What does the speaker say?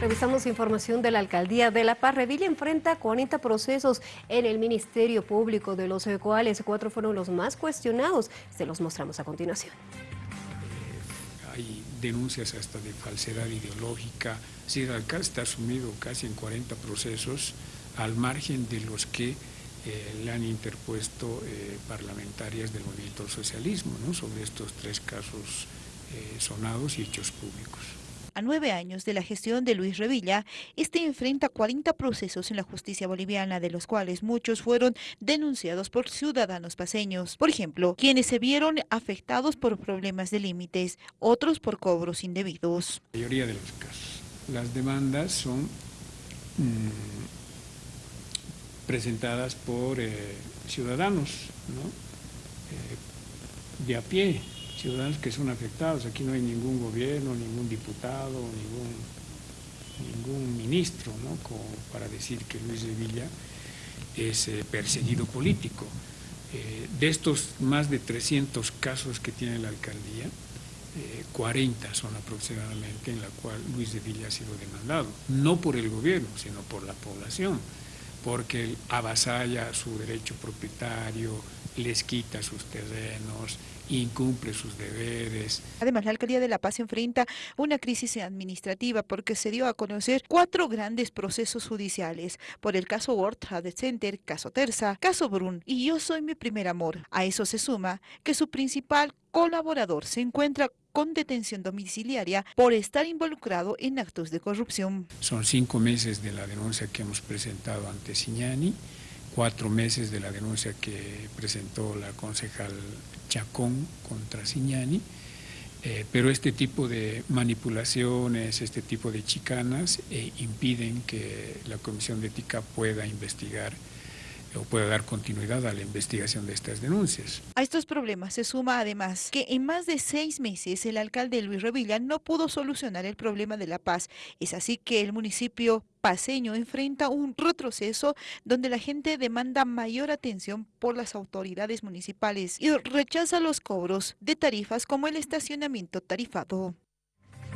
Revisamos información de la Alcaldía de La Paz. Revilla enfrenta 40 procesos en el Ministerio Público, de los cuales cuatro fueron los más cuestionados. Se los mostramos a continuación. Eh, hay denuncias hasta de falsedad ideológica. Sí, el alcalde está sumido casi en 40 procesos, al margen de los que eh, le han interpuesto eh, parlamentarias del movimiento socialismo, sobre estos tres casos sonados y hechos públicos. Nueve años de la gestión de Luis Revilla, este enfrenta 40 procesos en la justicia boliviana, de los cuales muchos fueron denunciados por ciudadanos paseños. Por ejemplo, quienes se vieron afectados por problemas de límites, otros por cobros indebidos. La mayoría de los casos. Las demandas son mm, presentadas por eh, ciudadanos ¿no? Eh, de a pie, ciudadanos que son afectados. Aquí no hay ningún gobierno, ningún diputado, ningún, ningún ministro, ¿no? Para decir que Luis de Villa es eh, perseguido político. Eh, de estos más de 300 casos que tiene la alcaldía, 40 eh, son aproximadamente en la cual Luis de Villa ha sido demandado, no por el gobierno, sino por la población, porque avasalla su derecho propietario, les quita sus terrenos, incumple sus deberes. Además, la Alcaldía de La Paz enfrenta una crisis administrativa porque se dio a conocer cuatro grandes procesos judiciales por el caso World Trade Center, caso Terza, caso Brun y Yo Soy Mi Primer Amor. A eso se suma que su principal colaborador se encuentra con detención domiciliaria por estar involucrado en actos de corrupción. Son cinco meses de la denuncia que hemos presentado ante Signani, cuatro meses de la denuncia que presentó la concejal Chacón contra Signani, eh, pero este tipo de manipulaciones, este tipo de chicanas eh, impiden que la Comisión de Ética pueda investigar o pueda dar continuidad a la investigación de estas denuncias. A estos problemas se suma además que en más de seis meses el alcalde Luis Revilla no pudo solucionar el problema de la paz. Es así que el municipio paseño enfrenta un retroceso donde la gente demanda mayor atención por las autoridades municipales y rechaza los cobros de tarifas como el estacionamiento tarifado.